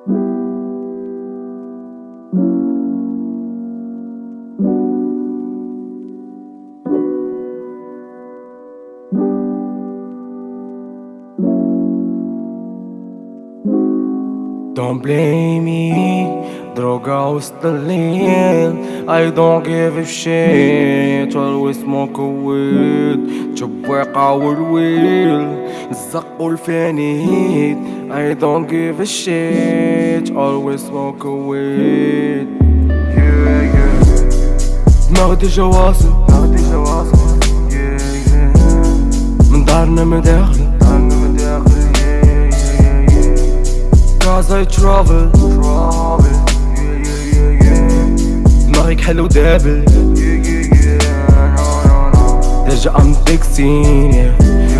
Don't blame me droga وسط الليل I don't give a shit always smoke weed شبواقة والويل الزق والفانيت I don't give a shit always smoke a weed yeah yeah دماغ ديجا واصل دماغ ديجا واصل yeah yeah من دارنا مداخل دارنا مداخل yeah yeah yeah Cause I travel travel دماغك حلو دابل ديجا ام تكسين صاروا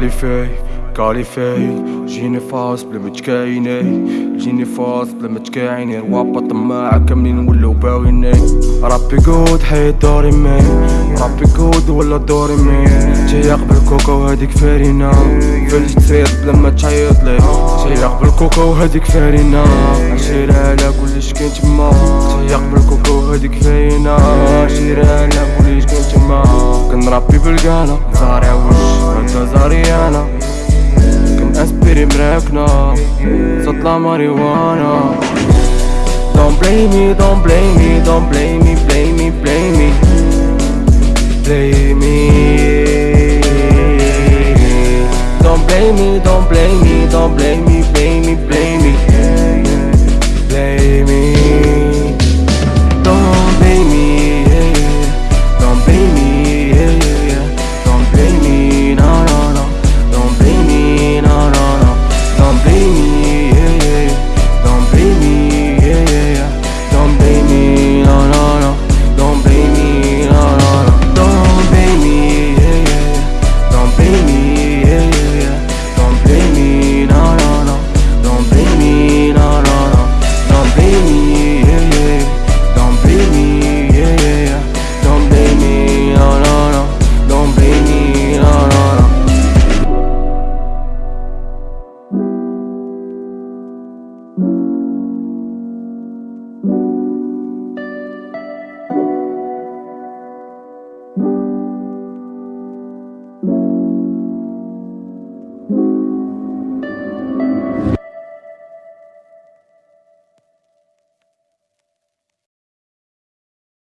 no قالي فاي قالي فاي جيني فاص بلا ما تكايني جيني فاص بلا ما تكايني روابا طماعة كاملين ولاو باويني ربي قود حيد دوري مي ربي قود ولا دوري مي جاي قبل كوكا وهاديك فارينا فلش تصير بلا ما تعيط لي جاي قبل كوكا وهاديك فارينا عشيرة على كلش كاين تما جاي قبل كوكا وهاديك فارينا عشيرة على كلش كاين تما كنربي بالقالة زارع وش نظري أنا كم aspiri بريكنا تطلع ماريوانا Don't blame me, don't blame me, don't blame me, blame me, blame me. Blame me. Don't blame me, don't blame me, don't blame me.